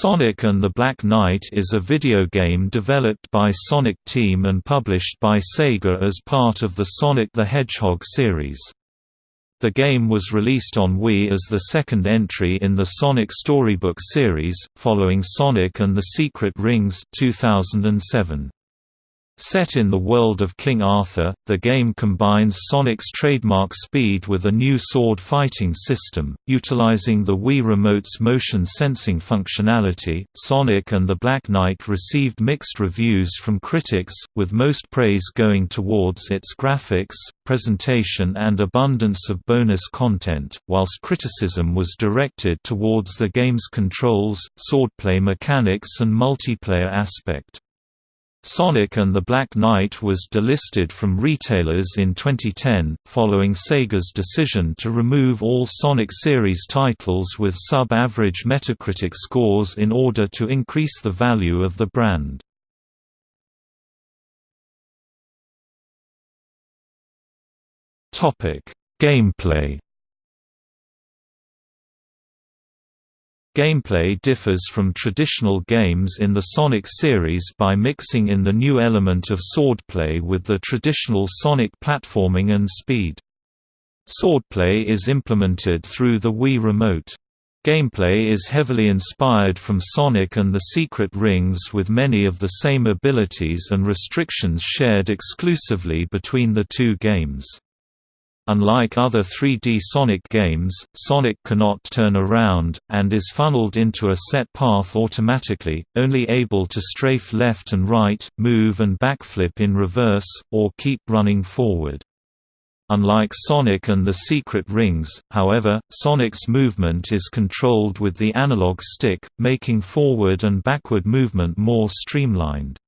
Sonic and the Black Knight is a video game developed by Sonic Team and published by Sega as part of the Sonic the Hedgehog series. The game was released on Wii as the second entry in the Sonic Storybook series, following Sonic and the Secret Rings 2007. Set in the world of King Arthur, the game combines Sonic's trademark speed with a new sword fighting system, utilizing the Wii Remote's motion sensing functionality. Sonic and the Black Knight received mixed reviews from critics, with most praise going towards its graphics, presentation, and abundance of bonus content, whilst criticism was directed towards the game's controls, swordplay mechanics, and multiplayer aspect. Sonic and the Black Knight was delisted from retailers in 2010, following Sega's decision to remove all Sonic series titles with sub-average Metacritic scores in order to increase the value of the brand. Gameplay Gameplay differs from traditional games in the Sonic series by mixing in the new element of swordplay with the traditional Sonic platforming and speed. Swordplay is implemented through the Wii Remote. Gameplay is heavily inspired from Sonic and the Secret Rings with many of the same abilities and restrictions shared exclusively between the two games. Unlike other 3D Sonic games, Sonic cannot turn around, and is funneled into a set path automatically, only able to strafe left and right, move and backflip in reverse, or keep running forward. Unlike Sonic and the Secret Rings, however, Sonic's movement is controlled with the analog stick, making forward and backward movement more streamlined.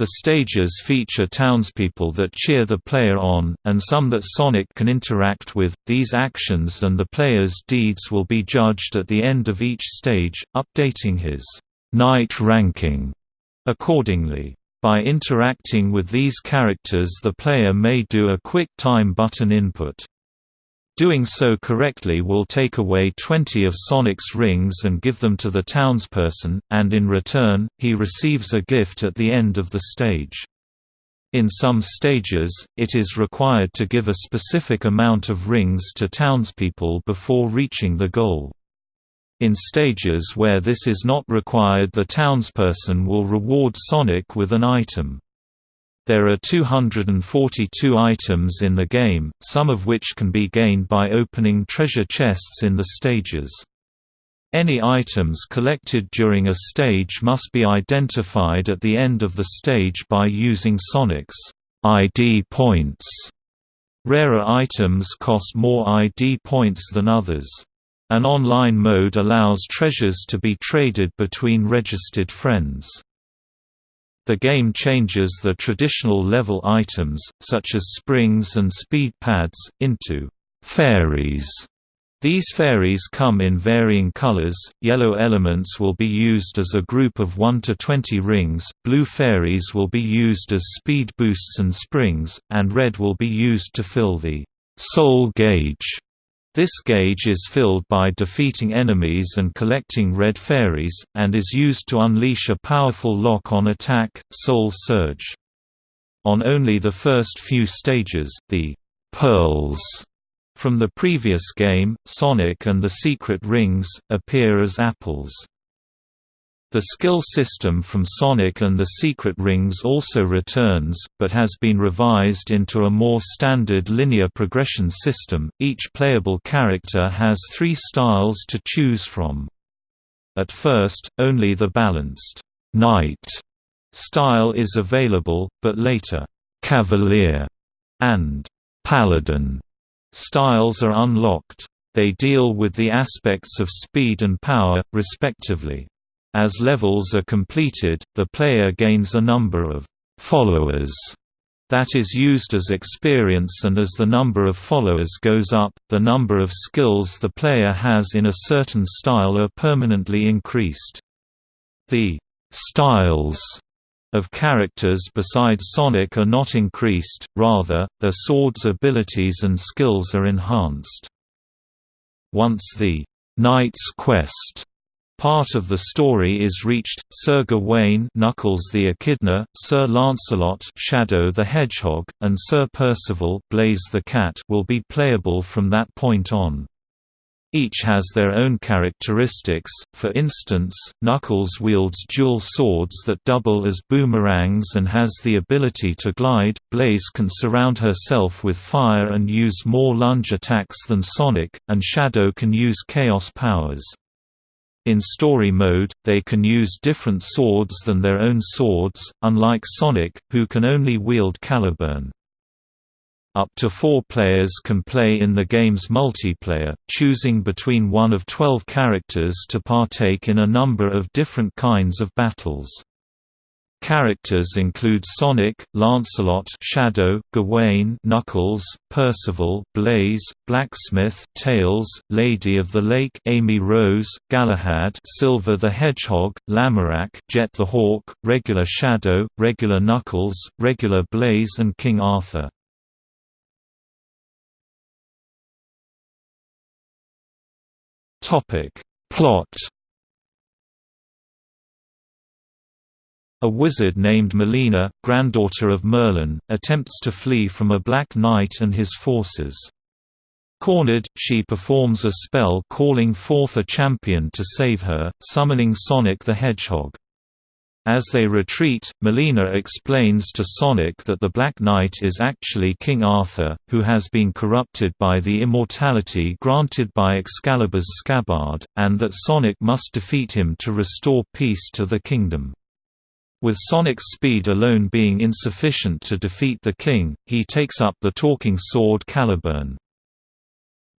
The stages feature townspeople that cheer the player on, and some that Sonic can interact with. These actions and the player's deeds will be judged at the end of each stage, updating his Knight ranking accordingly. By interacting with these characters the player may do a quick time button input. Doing so correctly will take away 20 of Sonic's rings and give them to the townsperson, and in return, he receives a gift at the end of the stage. In some stages, it is required to give a specific amount of rings to townspeople before reaching the goal. In stages where this is not required the townsperson will reward Sonic with an item. There are 242 items in the game, some of which can be gained by opening treasure chests in the stages. Any items collected during a stage must be identified at the end of the stage by using Sonic's ID points. Rarer items cost more ID points than others. An online mode allows treasures to be traded between registered friends. The game changes the traditional level items, such as springs and speed pads, into fairies. These fairies come in varying colors, yellow elements will be used as a group of 1 to 20 rings, blue fairies will be used as speed boosts and springs, and red will be used to fill the soul gauge this gauge is filled by defeating enemies and collecting red fairies, and is used to unleash a powerful lock-on attack, Soul Surge. On only the first few stages, the «pearls» from the previous game, Sonic and the Secret Rings, appear as apples. The skill system from Sonic and the Secret Rings also returns, but has been revised into a more standard linear progression system. Each playable character has three styles to choose from. At first, only the balanced Knight style is available, but later, Cavalier and Paladin styles are unlocked. They deal with the aspects of speed and power, respectively. As levels are completed, the player gains a number of «followers» that is used as experience and as the number of followers goes up, the number of skills the player has in a certain style are permanently increased. The «styles» of characters besides Sonic are not increased, rather, their swords abilities and skills are enhanced. Once the «Knight's Quest» Part of the story is reached. Sir Gawain, Knuckles the Echidna, Sir Lancelot, Shadow the Hedgehog, and Sir Percival, Blaze the Cat, will be playable from that point on. Each has their own characteristics, for instance, Knuckles wields dual swords that double as boomerangs and has the ability to glide, Blaze can surround herself with fire and use more lunge attacks than Sonic, and Shadow can use chaos powers. In story mode, they can use different swords than their own swords, unlike Sonic, who can only wield Caliburn. Up to four players can play in the game's multiplayer, choosing between one of 12 characters to partake in a number of different kinds of battles. Characters include Sonic, Lancelot, Shadow, Gawain, Knuckles, Percival, Blaze, Blacksmith, Tails, Lady of the Lake, Amy Rose, Galahad, Silver the Hedgehog, Lamorak, Jet the Hawk, Regular Shadow, Regular Knuckles, Regular Blaze, and King Arthur. Topic: Plot A wizard named Merlina, granddaughter of Merlin, attempts to flee from a Black Knight and his forces. Cornered, she performs a spell calling forth a champion to save her, summoning Sonic the Hedgehog. As they retreat, Merlina explains to Sonic that the Black Knight is actually King Arthur, who has been corrupted by the immortality granted by Excalibur's scabbard, and that Sonic must defeat him to restore peace to the kingdom. With Sonic's speed alone being insufficient to defeat the king, he takes up the talking sword Caliburn.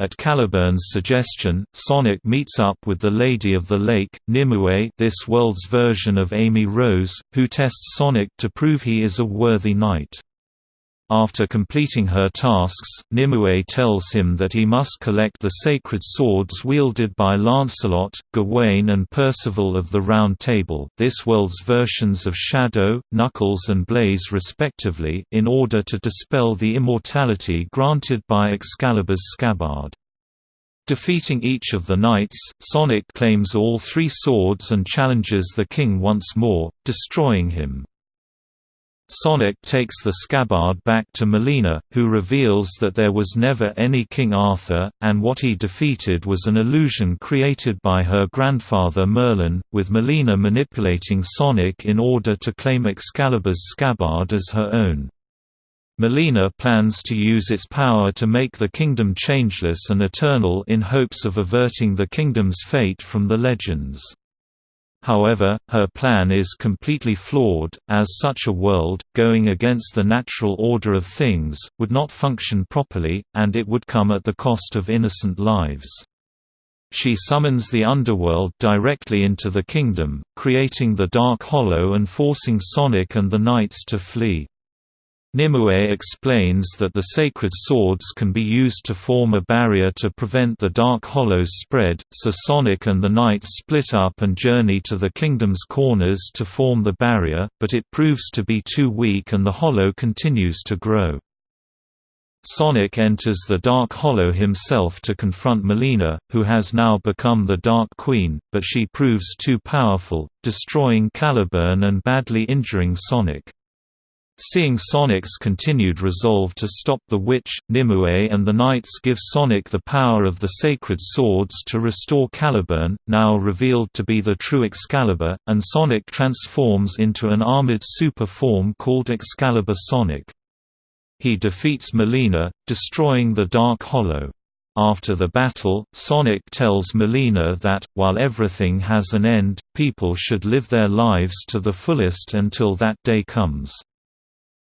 At Caliburn's suggestion, Sonic meets up with the Lady of the Lake, Nimue this world's version of Amy Rose, who tests Sonic to prove he is a worthy knight. After completing her tasks, Nimue tells him that he must collect the sacred swords wielded by Lancelot, Gawain and Percival of the Round Table this world's versions of Shadow, Knuckles and Blaze respectively in order to dispel the immortality granted by Excalibur's scabbard. Defeating each of the knights, Sonic claims all three swords and challenges the king once more, destroying him. Sonic takes the scabbard back to Merlina, who reveals that there was never any King Arthur, and what he defeated was an illusion created by her grandfather Merlin, with Merlina manipulating Sonic in order to claim Excalibur's scabbard as her own. Merlina plans to use its power to make the kingdom changeless and eternal in hopes of averting the kingdom's fate from the legends. However, her plan is completely flawed, as such a world, going against the natural order of things, would not function properly, and it would come at the cost of innocent lives. She summons the underworld directly into the kingdom, creating the Dark Hollow and forcing Sonic and the Knights to flee. Nimue explains that the sacred swords can be used to form a barrier to prevent the Dark Hollow's spread, so Sonic and the Knights split up and journey to the kingdom's corners to form the barrier, but it proves to be too weak and the Hollow continues to grow. Sonic enters the Dark Hollow himself to confront Merlina, who has now become the Dark Queen, but she proves too powerful, destroying Caliburn and badly injuring Sonic. Seeing Sonic's continued resolve to stop the witch, Nimue and the Knights give Sonic the power of the sacred swords to restore Caliburn, now revealed to be the true Excalibur, and Sonic transforms into an armored super form called Excalibur Sonic. He defeats Merlina, destroying the Dark Hollow. After the battle, Sonic tells Merlina that, while everything has an end, people should live their lives to the fullest until that day comes.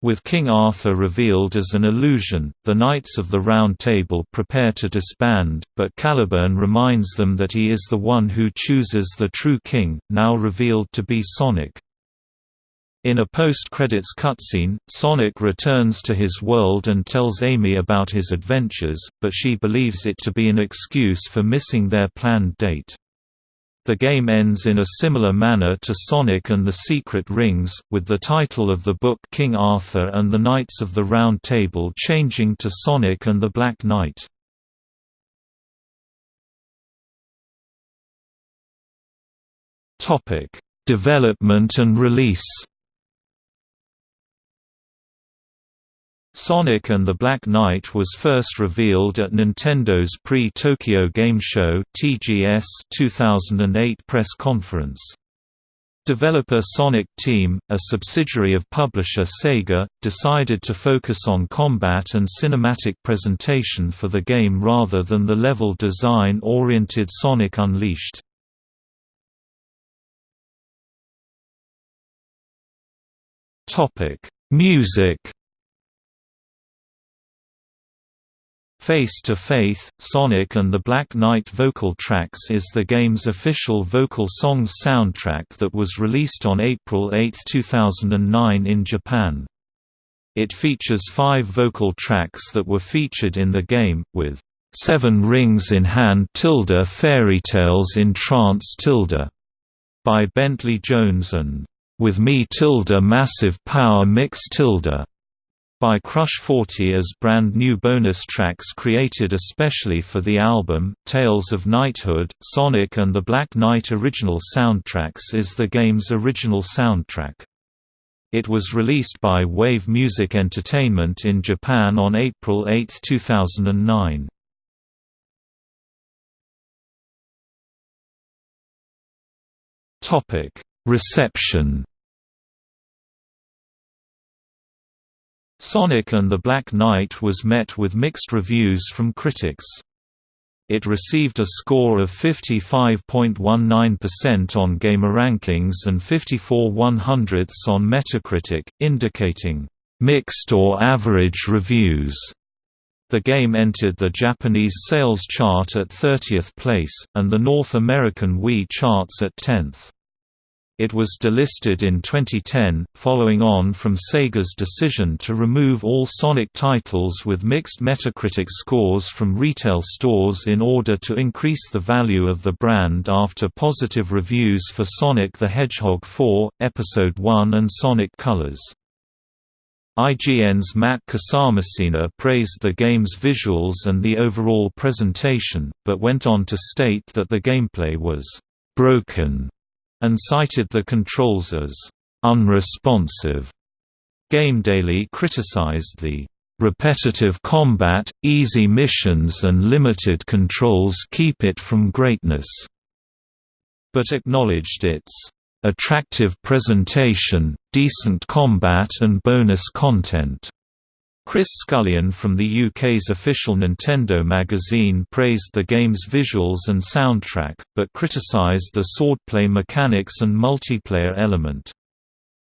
With King Arthur revealed as an illusion, the Knights of the Round Table prepare to disband, but Caliburn reminds them that he is the one who chooses the true king, now revealed to be Sonic. In a post-credits cutscene, Sonic returns to his world and tells Amy about his adventures, but she believes it to be an excuse for missing their planned date. The game ends in a similar manner to Sonic and the Secret Rings, with the title of the book King Arthur and the Knights of the Round Table changing to Sonic and the Black Knight. Topic: Development and release. Sonic and the Black Knight was first revealed at Nintendo's pre-Tokyo Game Show (TGS) 2008 press conference. Developer Sonic Team, a subsidiary of publisher Sega, decided to focus on combat and cinematic presentation for the game rather than the level design-oriented Sonic Unleashed. Music Face to Faith, Sonic and the Black Knight vocal tracks is the game's official vocal songs soundtrack that was released on April 8, 2009 in Japan. It features five vocal tracks that were featured in the game, with Seven Rings in Hand tilde Fairy Tales in Trance tilde by Bentley Jones and With Me tilde Massive Power Mix tilde by Crush 40 as brand new bonus tracks created especially for the album. Tales of Knighthood, Sonic and the Black Knight original soundtracks is the game's original soundtrack. It was released by Wave Music Entertainment in Japan on April 8, 2009. Topic: Reception Sonic and the Black Knight was met with mixed reviews from critics. It received a score of 55.19% on GamerRankings and 54 100ths on Metacritic, indicating mixed or average reviews. The game entered the Japanese sales chart at 30th place, and the North American Wii charts at 10th. It was delisted in 2010, following on from Sega's decision to remove all Sonic titles with mixed Metacritic scores from retail stores in order to increase the value of the brand after positive reviews for Sonic the Hedgehog 4, Episode 1 and Sonic Colors. IGN's Matt Casamassina praised the game's visuals and the overall presentation, but went on to state that the gameplay was broken and cited the controls as unresponsive. GameDaily criticized the repetitive combat, easy missions and limited controls keep it from greatness, but acknowledged its attractive presentation, decent combat and bonus content. Chris Scullion from the UK's official Nintendo magazine praised the game's visuals and soundtrack, but criticised the swordplay mechanics and multiplayer element.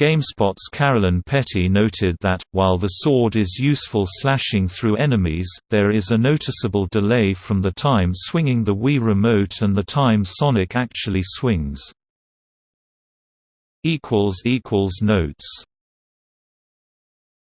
GameSpot's Carolyn Petit noted that, while the sword is useful slashing through enemies, there is a noticeable delay from the time swinging the Wii Remote and the time Sonic actually swings. Notes